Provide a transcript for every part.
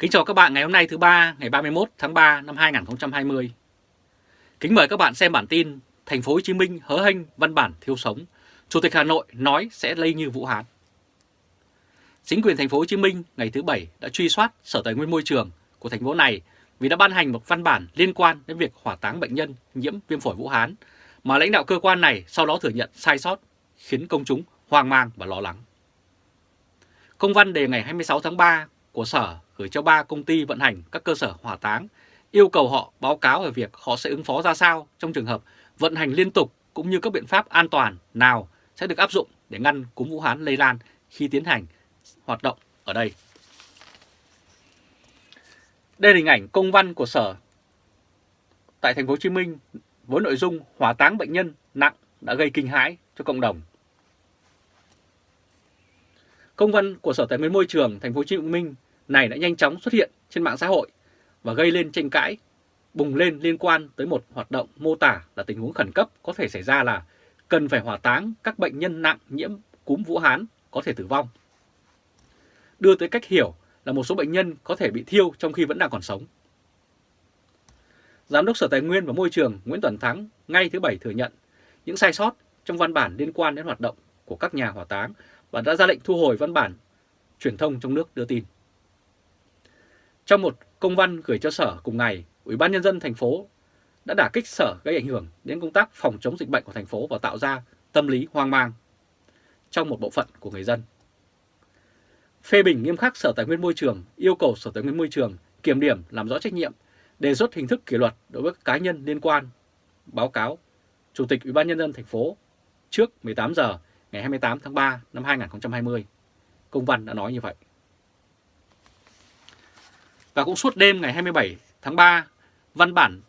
Kính chào các bạn ngày hôm nay thứ ba ngày 31 tháng 3 năm 2020. Kính mời các bạn xem bản tin Thành phố Hồ Chí Minh hớ hênh văn bản thiếu sống, Chủ tịch Hà Nội nói sẽ lây như Vũ Hán. Chính quyền thành phố Hồ Chí Minh ngày thứ Bảy đã truy soát Sở Tài nguyên Môi trường của thành phố này vì đã ban hành một văn bản liên quan đến việc hỏa táng bệnh nhân nhiễm viêm phổi Vũ Hán mà lãnh đạo cơ quan này sau đó thừa nhận sai sót khiến công chúng hoang mang và lo lắng. Công văn đề ngày 26 tháng 3 của Sở gửi cho ba công ty vận hành các cơ sở hỏa táng, yêu cầu họ báo cáo về việc họ sẽ ứng phó ra sao trong trường hợp vận hành liên tục cũng như các biện pháp an toàn nào sẽ được áp dụng để ngăn cúm Vũ Hán lây lan khi tiến hành hoạt động ở đây. Đây là hình ảnh công văn của Sở tại thành phố Hồ Chí Minh với nội dung hỏa táng bệnh nhân nặng đã gây kinh hãi cho cộng đồng. Công văn của Sở Tài nguyên Môi trường thành phố Hồ Chí Minh này đã nhanh chóng xuất hiện trên mạng xã hội và gây lên tranh cãi, bùng lên liên quan tới một hoạt động mô tả là tình huống khẩn cấp có thể xảy ra là cần phải hỏa táng các bệnh nhân nặng nhiễm cúm Vũ Hán có thể tử vong. Đưa tới cách hiểu là một số bệnh nhân có thể bị thiêu trong khi vẫn đang còn sống. Giám đốc Sở Tài nguyên và Môi trường Nguyễn Tuấn Thắng ngay thứ Bảy thừa nhận những sai sót trong văn bản liên quan đến hoạt động của các nhà hỏa táng và đã ra lệnh thu hồi văn bản truyền thông trong nước đưa tin. Trong một công văn gửi cho Sở cùng ngày, Ủy ban Nhân dân thành phố đã đả kích Sở gây ảnh hưởng đến công tác phòng chống dịch bệnh của thành phố và tạo ra tâm lý hoang mang trong một bộ phận của người dân. Phê bình nghiêm khắc Sở Tài nguyên Môi trường yêu cầu Sở Tài nguyên Môi trường kiểm điểm làm rõ trách nhiệm, đề xuất hình thức kỷ luật đối với các cá nhân liên quan. Báo cáo Chủ tịch Ủy ban Nhân dân thành phố trước 18 giờ ngày 28 tháng 3 năm 2020. Công văn đã nói như vậy. Và cũng suốt đêm ngày 27 tháng 3, văn bản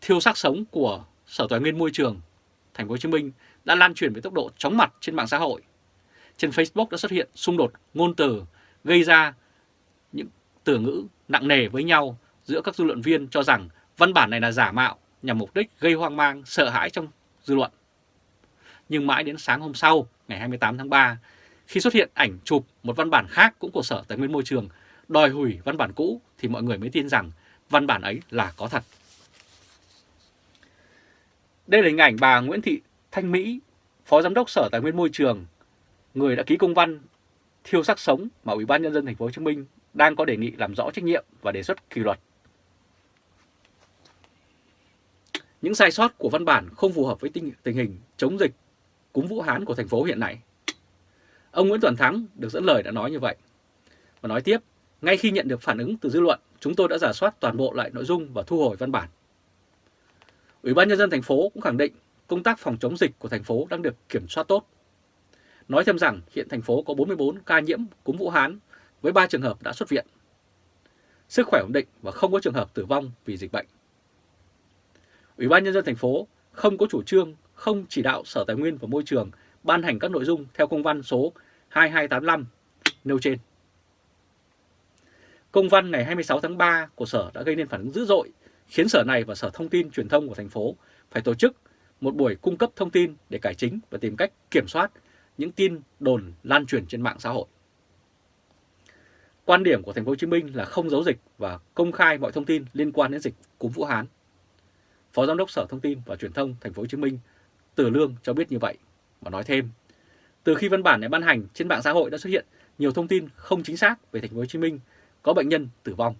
thiêu xác sống của Sở Tài nguyên Môi trường Thành phố Hồ Chí Minh đã lan truyền với tốc độ chóng mặt trên mạng xã hội. Trên Facebook đã xuất hiện xung đột ngôn từ gây ra những từ ngữ nặng nề với nhau giữa các dư luận viên cho rằng văn bản này là giả mạo nhằm mục đích gây hoang mang, sợ hãi trong dư luận. Nhưng mãi đến sáng hôm sau, ngày 28 tháng 3, khi xuất hiện ảnh chụp một văn bản khác cũng của Sở Tài nguyên Môi trường đòi hủy văn bản cũ thì mọi người mới tin rằng văn bản ấy là có thật. Đây là hình ảnh bà Nguyễn Thị Thanh Mỹ, Phó Giám đốc Sở Tài nguyên Môi trường, người đã ký công văn thiêu xác sống mà Ủy ban nhân dân thành phố Hồ Chí Minh đang có đề nghị làm rõ trách nhiệm và đề xuất kỷ luật. Những sai sót của văn bản không phù hợp với tình, tình hình chống dịch cúm Vũ Hán của thành phố hiện nay. Ông Nguyễn Toàn Thắng được dẫn lời đã nói như vậy. Và nói tiếp, ngay khi nhận được phản ứng từ dư luận, chúng tôi đã giả soát toàn bộ lại nội dung và thu hồi văn bản. Ủy ban nhân dân thành phố cũng khẳng định công tác phòng chống dịch của thành phố đang được kiểm soát tốt. Nói thêm rằng hiện thành phố có 44 ca nhiễm cúm Vũ Hán với 3 trường hợp đã xuất viện. Sức khỏe ổn định và không có trường hợp tử vong vì dịch bệnh. Ủy ban nhân dân thành phố không có chủ trương, không chỉ đạo Sở Tài nguyên và Môi trường ban hành các nội dung theo công văn số 2285 nêu trên. Công văn ngày 26 tháng 3 của Sở đã gây nên phản ứng dữ dội, khiến Sở này và Sở Thông tin Truyền thông của thành phố phải tổ chức một buổi cung cấp thông tin để cải chính và tìm cách kiểm soát những tin đồn lan truyền trên mạng xã hội. Quan điểm của thành phố Hồ Chí Minh là không giấu dịch và công khai mọi thông tin liên quan đến dịch cúm Vũ Hán. Phó Giám đốc Sở Thông tin và Truyền thông thành phố Hồ Chí Minh Từ Lương cho biết như vậy và nói thêm, từ khi văn bản này ban hành trên mạng xã hội đã xuất hiện nhiều thông tin không chính xác về thành phố Hồ Chí Minh có bệnh nhân tử vong.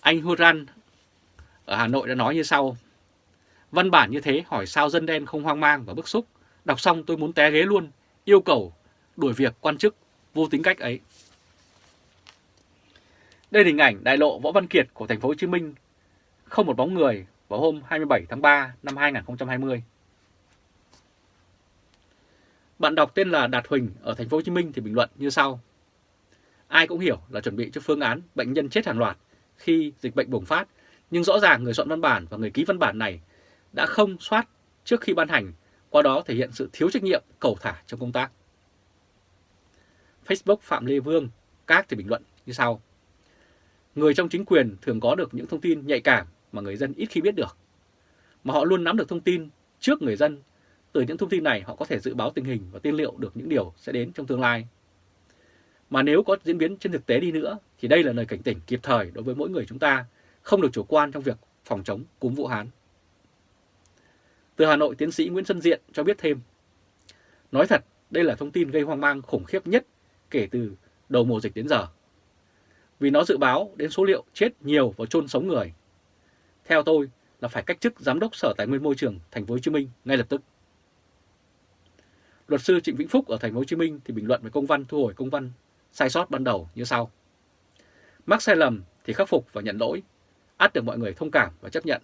Anh Huran ở Hà Nội đã nói như sau. Văn bản như thế hỏi sao dân đen không hoang mang và bức xúc. Đọc xong tôi muốn té ghế luôn, yêu cầu đuổi việc quan chức vô tính cách ấy. Đây là hình ảnh đại lộ Võ Văn Kiệt của thành phố Hồ Chí Minh, không một bóng người vào hôm 27 tháng 3 năm 2020. Bạn đọc tên là Đạt Huỳnh ở thành phố Hồ Chí Minh thì bình luận như sau: Ai cũng hiểu là chuẩn bị cho phương án bệnh nhân chết hàng loạt khi dịch bệnh bùng phát, nhưng rõ ràng người soạn văn bản và người ký văn bản này đã không soát trước khi ban hành, qua đó thể hiện sự thiếu trách nhiệm, cầu thả trong công tác. Facebook Phạm Lê Vương các thì bình luận như sau. Người trong chính quyền thường có được những thông tin nhạy cảm mà người dân ít khi biết được. Mà họ luôn nắm được thông tin trước người dân. Từ những thông tin này họ có thể dự báo tình hình và tiên liệu được những điều sẽ đến trong tương lai. Mà nếu có diễn biến trên thực tế đi nữa thì đây là lời cảnh tỉnh kịp thời đối với mỗi người chúng ta không được chủ quan trong việc phòng chống cúm Vũ Hán. Từ Hà Nội, tiến sĩ Nguyễn Xuân Diện cho biết thêm, nói thật đây là thông tin gây hoang mang khủng khiếp nhất kể từ đầu mùa dịch đến giờ. Vì nó dự báo đến số liệu chết nhiều và chôn sống người. Theo tôi là phải cách chức Giám đốc Sở Tài nguyên Môi trường Thành phố Hồ Chí Minh ngay lập tức. Luật sư Trịnh Vĩnh Phúc ở Thành phố Hồ Chí Minh thì bình luận về công văn thu hồi công văn sai sót ban đầu như sau. Mắc sai lầm thì khắc phục và nhận lỗi, át được mọi người thông cảm và chấp nhận.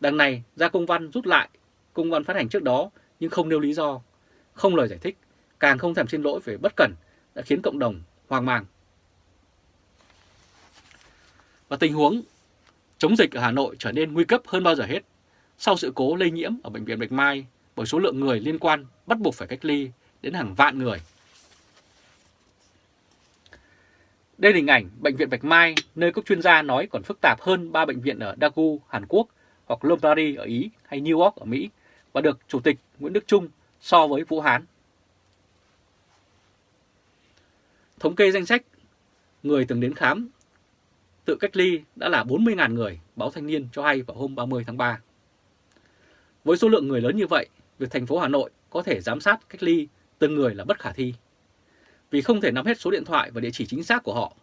Đằng này ra công văn rút lại công văn phát hành trước đó nhưng không nêu lý do, không lời giải thích, càng không thèm xin lỗi về bất cẩn đã khiến cộng đồng hoang mang. Và tình huống chống dịch ở Hà Nội trở nên nguy cấp hơn bao giờ hết sau sự cố lây nhiễm ở Bệnh viện Bạch Mai bởi số lượng người liên quan bắt buộc phải cách ly đến hàng vạn người. Đây là hình ảnh Bệnh viện Bạch Mai nơi các chuyên gia nói còn phức tạp hơn ba bệnh viện ở Daegu, Hàn Quốc hoặc Lombardy ở Ý hay New York ở Mỹ và được Chủ tịch Nguyễn Đức Trung so với Vũ Hán. Thống kê danh sách người từng đến khám tự cách ly đã là 40.000 người, báo Thanh niên cho hay vào hôm 30 tháng 3. Với số lượng người lớn như vậy, việc thành phố Hà Nội có thể giám sát cách ly từng người là bất khả thi. Vì không thể nắm hết số điện thoại và địa chỉ chính xác của họ.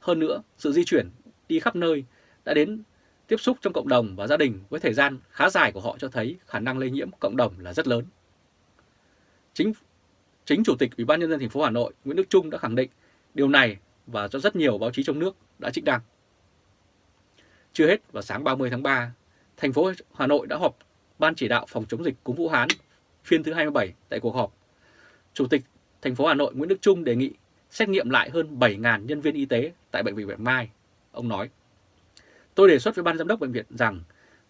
Hơn nữa, sự di chuyển đi khắp nơi đã đến tiếp xúc trong cộng đồng và gia đình với thời gian khá dài của họ cho thấy khả năng lây nhiễm cộng đồng là rất lớn. Chính chính chủ tịch Ủy ban nhân dân thành phố Hà Nội Nguyễn Đức Trung đã khẳng định điều này và cho rất nhiều báo chí trong nước đã trích đăng. Chưa hết vào sáng 30 tháng 3, thành phố Hà Nội đã họp Ban chỉ đạo phòng chống dịch cúm Vũ Hán phiên thứ 27 tại cuộc họp. Chủ tịch thành phố Hà Nội Nguyễn Đức Trung đề nghị xét nghiệm lại hơn 7.000 nhân viên y tế tại Bệnh viện Bạch Mai. Ông nói, tôi đề xuất với Ban Giám đốc Bệnh viện rằng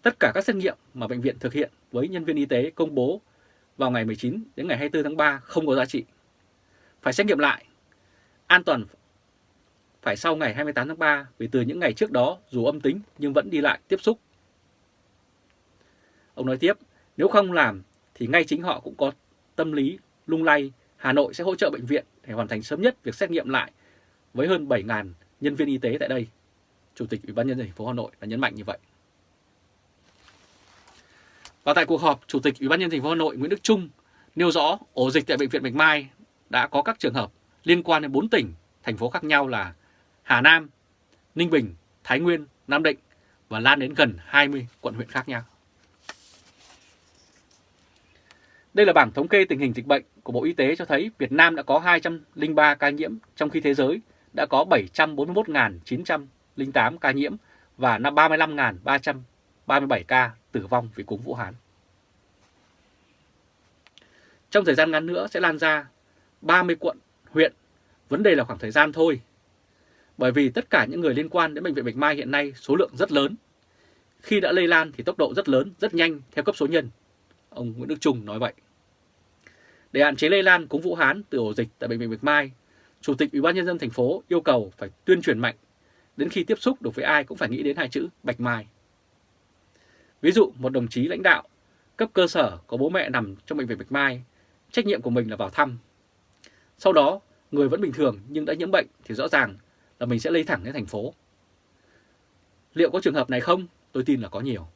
tất cả các xét nghiệm mà Bệnh viện thực hiện với nhân viên y tế công bố vào ngày 19 đến ngày 24 tháng 3 không có giá trị. Phải xét nghiệm lại. An toàn phải sau ngày 28 tháng 3 vì từ những ngày trước đó dù âm tính nhưng vẫn đi lại tiếp xúc. Ông nói tiếp, nếu không làm thì ngay chính họ cũng có tâm lý lung lay Hà Nội sẽ hỗ trợ bệnh viện để hoàn thành sớm nhất việc xét nghiệm lại với hơn 7.000 nhân viên y tế tại đây. Chủ tịch Ủy ban nhân dân thành phố Hà Nội đã nhấn mạnh như vậy. Và tại cuộc họp, Chủ tịch Ủy ban nhân dân thành phố Hà Nội Nguyễn Đức Trung nêu rõ ổ dịch tại bệnh viện Bạch Mai đã có các trường hợp liên quan đến 4 tỉnh, thành phố khác nhau là Hà Nam, Ninh Bình, Thái Nguyên, Nam Định và lan đến gần 20 quận huyện khác nhau. Đây là bảng thống kê tình hình dịch bệnh của Bộ Y tế cho thấy Việt Nam đã có 203 ca nhiễm, trong khi thế giới đã có 741.908 ca nhiễm và 35.337 ca tử vong vì cúm Vũ Hán. Trong thời gian ngắn nữa sẽ lan ra 30 quận, huyện. Vấn đề là khoảng thời gian thôi. Bởi vì tất cả những người liên quan đến Bệnh viện Bạch Mai hiện nay số lượng rất lớn. Khi đã lây lan thì tốc độ rất lớn, rất nhanh theo cấp số nhân. Ông Nguyễn Đức Trung nói vậy. Để hạn chế lây lan cúm Vũ Hán từ ổ dịch tại Bệnh viện Bạch Mai, Chủ tịch Ủy ban nhân dân thành phố yêu cầu phải tuyên truyền mạnh, đến khi tiếp xúc được với ai cũng phải nghĩ đến hai chữ Bạch Mai. Ví dụ một đồng chí lãnh đạo cấp cơ sở có bố mẹ nằm trong bệnh viện Bạch Mai, trách nhiệm của mình là vào thăm. Sau đó, người vẫn bình thường nhưng đã nhiễm bệnh thì rõ ràng là mình sẽ lây thẳng đến thành phố. Liệu có trường hợp này không? Tôi tin là có nhiều.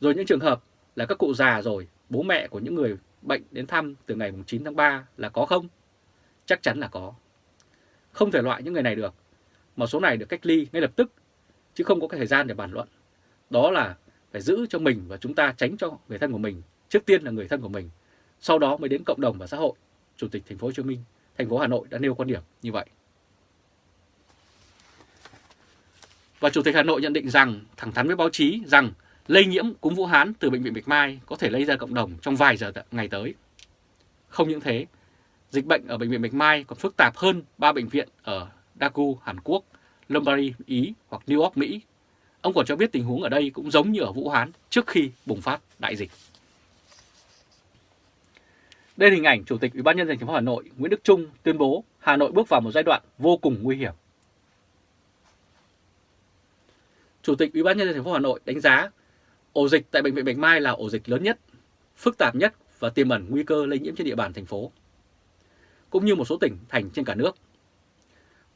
Rồi những trường hợp là các cụ già rồi, bố mẹ của những người bệnh đến thăm từ ngày 9 tháng 3 là có không? Chắc chắn là có. Không thể loại những người này được. Một số này được cách ly ngay lập tức, chứ không có cái thời gian để bàn luận. Đó là phải giữ cho mình và chúng ta tránh cho người thân của mình. Trước tiên là người thân của mình, sau đó mới đến cộng đồng và xã hội. Chủ tịch thành phố Hồ Chí Minh, thành phố Hà Nội đã nêu quan điểm như vậy. Và Chủ tịch Hà Nội nhận định rằng, thẳng thắn với báo chí rằng lây nhiễm cúm Vũ Hán từ Bệnh viện Bạch Mai có thể lây ra cộng đồng trong vài giờ ngày tới. Không những thế, dịch bệnh ở Bệnh viện Bạch Mai còn phức tạp hơn ba bệnh viện ở Daegu, Hàn Quốc, Lombardy, Ý hoặc New York, Mỹ. Ông còn cho biết tình huống ở đây cũng giống như ở Vũ Hán trước khi bùng phát đại dịch. Đây là hình ảnh Chủ tịch Ủy ban nhân dân thành phố Hà Nội Nguyễn Đức Trung tuyên bố Hà Nội bước vào một giai đoạn vô cùng nguy hiểm. Chủ tịch Ủy ban nhân dân thành phố Hà Nội đánh giá ổ dịch tại bệnh viện Bạch Mai là ổ dịch lớn nhất, phức tạp nhất và tiềm ẩn nguy cơ lây nhiễm trên địa bàn thành phố. cũng như một số tỉnh thành trên cả nước.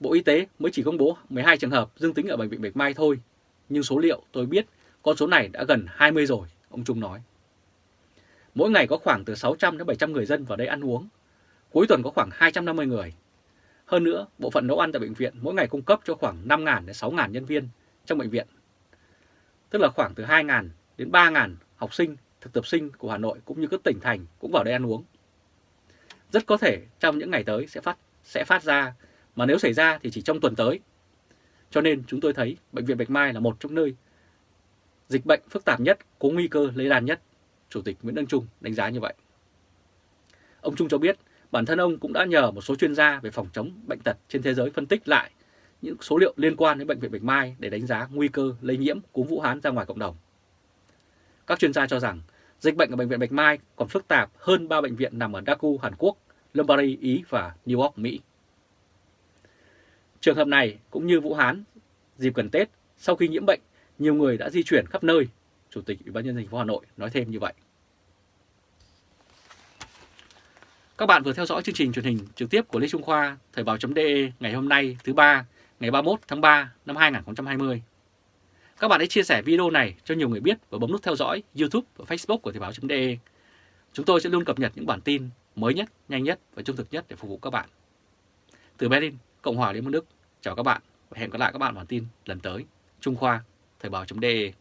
Bộ Y tế mới chỉ công bố 12 trường hợp dương tính ở Bệnh viện Bạch Mai thôi, nhưng số liệu tôi biết con số này đã gần 20 rồi, ông Trung nói. Mỗi ngày có khoảng từ 600 đến 700 người dân vào đây ăn uống, cuối tuần có khoảng 250 người. Hơn nữa, bộ phận nấu ăn tại bệnh viện mỗi ngày cung cấp cho khoảng 5.000 đến 6.000 nhân viên trong bệnh viện. Tức là khoảng từ 2.000 đến 3.000 học sinh, thực tập sinh của Hà Nội cũng như các tỉnh thành cũng vào đây ăn uống. Rất có thể trong những ngày tới sẽ phát sẽ phát ra, mà nếu xảy ra thì chỉ trong tuần tới. Cho nên chúng tôi thấy Bệnh viện Bạch Mai là một trong nơi dịch bệnh phức tạp nhất, có nguy cơ lây lan nhất. Chủ tịch Nguyễn Đăng Trung đánh giá như vậy. Ông Trung cho biết bản thân ông cũng đã nhờ một số chuyên gia về phòng chống bệnh tật trên thế giới phân tích lại những số liệu liên quan đến Bệnh viện Bạch Mai để đánh giá nguy cơ lây nhiễm cúm Vũ Hán ra ngoài cộng đồng. Các chuyên gia cho rằng dịch bệnh ở Bệnh viện Bạch Mai còn phức tạp hơn ba bệnh viện nằm ở Daegu, Hàn Quốc, Lombardy, Ý và New York, Mỹ. Trường hợp này cũng như Vũ Hán, dịp gần Tết, sau khi nhiễm bệnh, nhiều người đã di chuyển khắp nơi. Chủ tịch Ủy ban nhân dân thành phố Hà Nội nói thêm như vậy. Các bạn vừa theo dõi chương trình truyền hình trực tiếp của Lê Trung Khoa, Thời báo.de ngày hôm nay thứ ba, ngày 31 tháng 3 năm 2020. Các bạn hãy chia sẻ video này cho nhiều người biết và bấm nút theo dõi YouTube và Facebook của Thời báo.de. Chúng tôi sẽ luôn cập nhật những bản tin mới nhất, nhanh nhất và trung thực nhất để phục vụ các bạn. Từ Berlin, Cộng hòa Liên bang Đức, chào các bạn và hẹn gặp lại các bạn bản tin lần tới. Trung Khoa, Thời báo.de